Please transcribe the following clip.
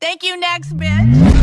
Thank you, next bitch.